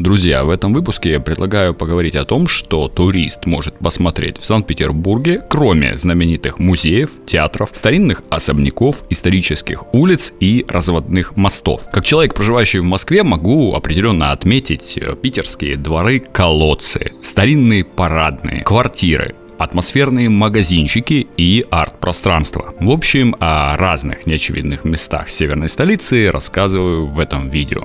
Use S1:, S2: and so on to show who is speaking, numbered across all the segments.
S1: Друзья, в этом выпуске я предлагаю поговорить о том, что турист может посмотреть в Санкт-Петербурге, кроме знаменитых музеев, театров, старинных особняков, исторических улиц и разводных мостов. Как человек, проживающий в Москве, могу определенно отметить э, питерские дворы, колодцы, старинные парадные, квартиры, атмосферные магазинчики и арт-пространство. В общем, о разных неочевидных местах северной столицы рассказываю в этом видео.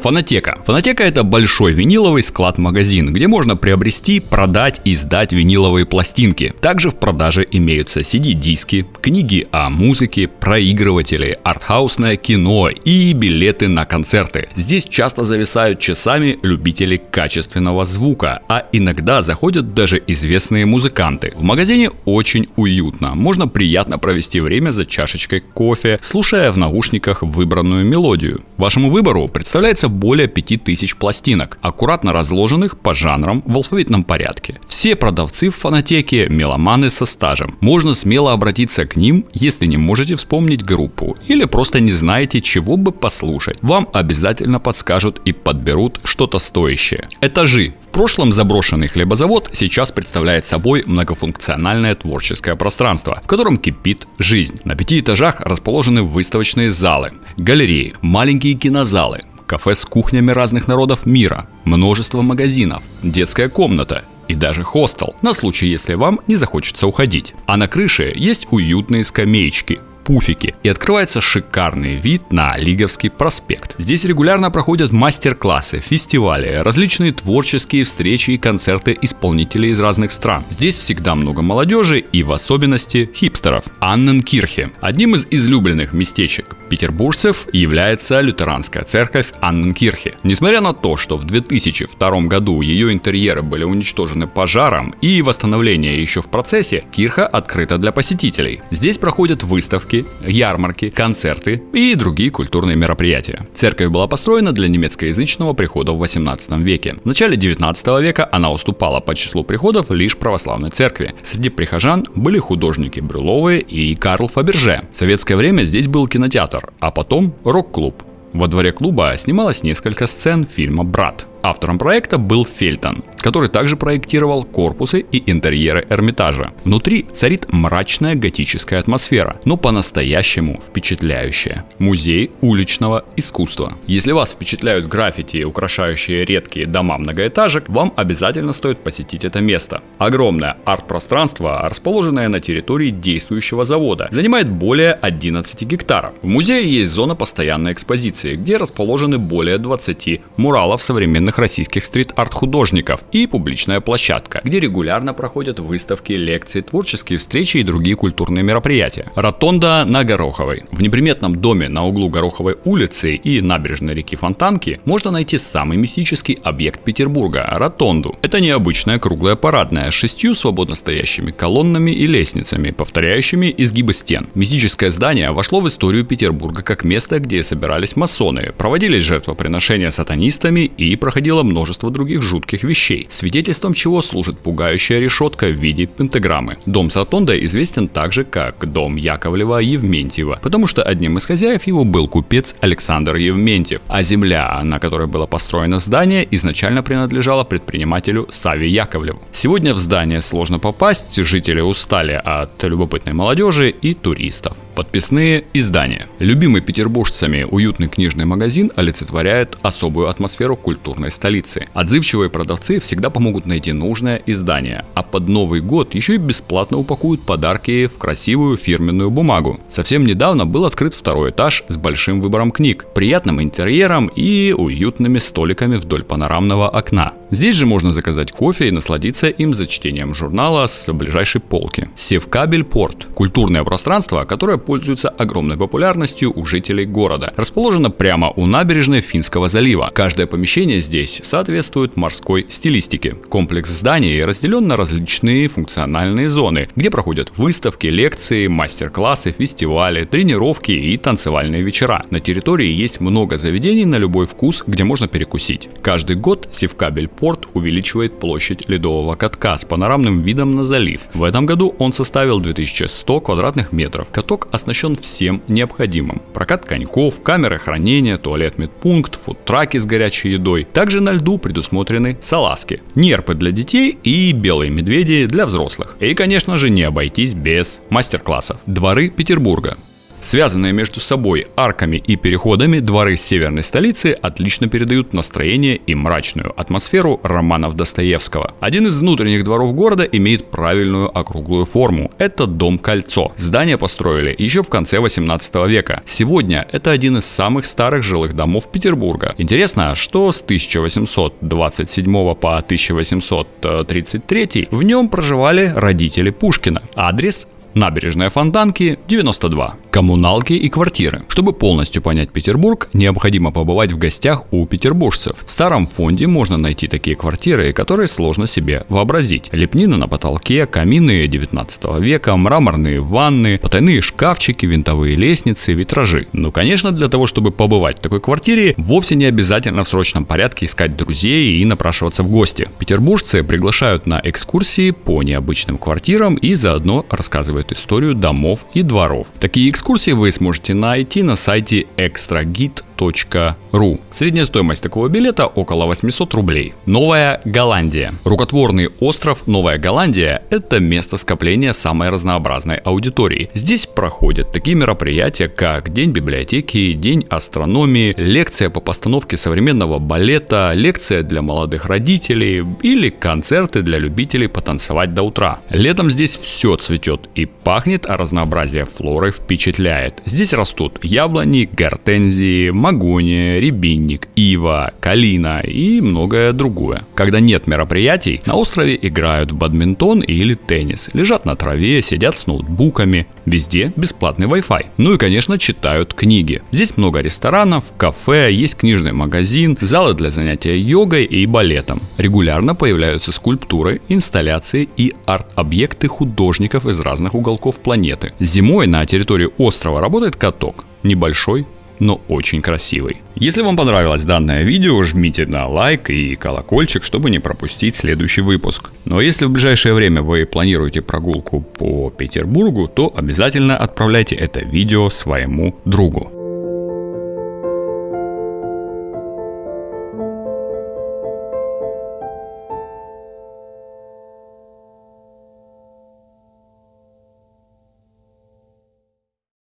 S1: Фонотека. Фонотека это большой виниловый склад-магазин, где можно приобрести, продать и сдать виниловые пластинки. Также в продаже имеются CD-диски, книги о музыке, проигрыватели, артхаусное кино и билеты на концерты. Здесь часто зависают часами любители качественного звука, а иногда заходят даже известные музыканты. В магазине очень уютно, можно приятно провести время за чашечкой кофе, слушая в наушниках выбранную мелодию. Вашему выбору представляется более 5000 пластинок, аккуратно разложенных по жанрам в алфавитном порядке. Все продавцы в фонотеке – меломаны со стажем. Можно смело обратиться к ним, если не можете вспомнить группу или просто не знаете, чего бы послушать. Вам обязательно подскажут и подберут что-то стоящее. Этажи. В прошлом заброшенный хлебозавод сейчас представляет собой многофункциональное творческое пространство, в котором кипит жизнь. На пяти этажах расположены выставочные залы, галереи, маленькие кинозалы, кафе с кухнями разных народов мира, множество магазинов, детская комната и даже хостел, на случай, если вам не захочется уходить. А на крыше есть уютные скамеечки, пуфики и открывается шикарный вид на Лиговский проспект. Здесь регулярно проходят мастер-классы, фестивали, различные творческие встречи и концерты исполнителей из разных стран. Здесь всегда много молодежи и в особенности хипстеров. Анненкирхе. Одним из излюбленных местечек петербуржцев является лютеранская церковь Анненкирхе. Несмотря на то, что в 2002 году ее интерьеры были уничтожены пожаром и восстановление еще в процессе, кирха открыта для посетителей. Здесь проходят выставки, ярмарки, концерты и другие культурные мероприятия. Церковь была построена для немецкоязычного прихода в 18 веке. В начале 19 века она уступала по числу приходов лишь православной церкви. Среди прихожан были художники Брюловые и Карл Фаберже. В советское время здесь был кинотеатр, театр, а потом рок-клуб. Во дворе клуба снималось несколько сцен фильма «Брат». Автором проекта был Фельтон, который также проектировал корпусы и интерьеры Эрмитажа. Внутри царит мрачная готическая атмосфера, но по-настоящему впечатляющая. Музей уличного искусства. Если вас впечатляют граффити, украшающие редкие дома многоэтажек, вам обязательно стоит посетить это место. Огромное арт-пространство, расположенное на территории действующего завода, занимает более 11 гектаров. В музее есть зона постоянной экспозиции, где расположены более 20 муралов современных современных российских стрит-арт художников и публичная площадка, где регулярно проходят выставки, лекции, творческие встречи и другие культурные мероприятия. Ротонда на Гороховой. В неприметном доме на углу Гороховой улицы и набережной реки Фонтанки можно найти самый мистический объект Петербурга – ротонду. Это необычная круглая парадная с шестью свободно стоящими колоннами и лестницами, повторяющими изгибы стен. Мистическое здание вошло в историю Петербурга как место, где собирались масоны, проводились жертвоприношения сатанистами и проходили происходило множество других жутких вещей, свидетельством чего служит пугающая решетка в виде пентаграммы. Дом Сатонда известен также как дом Яковлева Евментьева, потому что одним из хозяев его был купец Александр Евментьев, а земля, на которой было построено здание, изначально принадлежала предпринимателю Саве Яковлеву. Сегодня в здание сложно попасть, жители устали от любопытной молодежи и туристов. Подписные издания. Любимый петербуржцами уютный книжный магазин олицетворяет особую атмосферу культурной новой столицы. Отзывчивые продавцы всегда помогут найти нужное издание, а под Новый год еще и бесплатно упакуют подарки в красивую фирменную бумагу. Совсем недавно был открыт второй этаж с большим выбором книг, приятным интерьером и уютными столиками вдоль панорамного окна. Здесь же можно заказать кофе и насладиться им за чтением журнала с ближайшей полки. Севкабель Порт – культурное пространство, которое пользуется огромной популярностью у жителей города. Расположено прямо у набережной Финского залива. Каждое помещение здесь соответствует морской стилистике. Комплекс зданий разделен на различные функциональные зоны, где проходят выставки, лекции, мастер-классы, фестивали, тренировки и танцевальные вечера. На территории есть много заведений на любой вкус, где можно перекусить. Каждый год Севкабель порт увеличивает площадь ледового катка с панорамным видом на залив. В этом году он составил 2100 квадратных метров. Каток оснащен всем необходимым. Прокат коньков, камеры хранения, туалет медпункт, фудтраки с горячей едой. Также на льду предусмотрены салазки, нерпы для детей и белые медведи для взрослых. И, конечно же, не обойтись без мастер-классов. Дворы Петербурга. Связанные между собой арками и переходами дворы северной столицы отлично передают настроение и мрачную атмосферу романов Достоевского. Один из внутренних дворов города имеет правильную округлую форму. Это дом-кольцо. Здание построили еще в конце 18 века. Сегодня это один из самых старых жилых домов Петербурга. Интересно, что с 1827 по 1833 в нем проживали родители Пушкина. Адрес Набережная Фонтанки 92. Коммуналки и квартиры. Чтобы полностью понять Петербург, необходимо побывать в гостях у петербуржцев. В старом фонде можно найти такие квартиры, которые сложно себе вообразить. Лепнина на потолке, камины 19 века, мраморные ванны, потайные шкафчики, винтовые лестницы, витражи. Ну, конечно, для того, чтобы побывать в такой квартире, вовсе не обязательно в срочном порядке искать друзей и напрашиваться в гости. Петербуржцы приглашают на экскурсии по необычным квартирам и заодно рассказывают рассказывают историю домов и дворов. Такие экскурсии вы сможете найти на сайте extragit.com Ру. Средняя стоимость такого билета около 800 рублей. Новая Голландия. Рукотворный остров Новая Голландия – это место скопления самой разнообразной аудитории. Здесь проходят такие мероприятия, как День библиотеки, День астрономии, лекция по постановке современного балета, лекция для молодых родителей или концерты для любителей потанцевать до утра. Летом здесь все цветет и пахнет, а разнообразие флоры впечатляет. Здесь растут яблони, гортензии, магония, рябинник, ива, калина и многое другое. Когда нет мероприятий, на острове играют в бадминтон или теннис, лежат на траве, сидят с ноутбуками, везде бесплатный Wi-Fi. Ну и, конечно, читают книги. Здесь много ресторанов, кафе, есть книжный магазин, залы для занятия йогой и балетом. Регулярно появляются скульптуры, инсталляции и арт-объекты художников из разных уголков планеты. Зимой на территории острова работает каток. Небольшой, но очень красивый. Если вам понравилось данное видео, жмите на лайк и колокольчик, чтобы не пропустить следующий выпуск. Но если в ближайшее время вы планируете прогулку по Петербургу, то обязательно отправляйте это видео своему другу.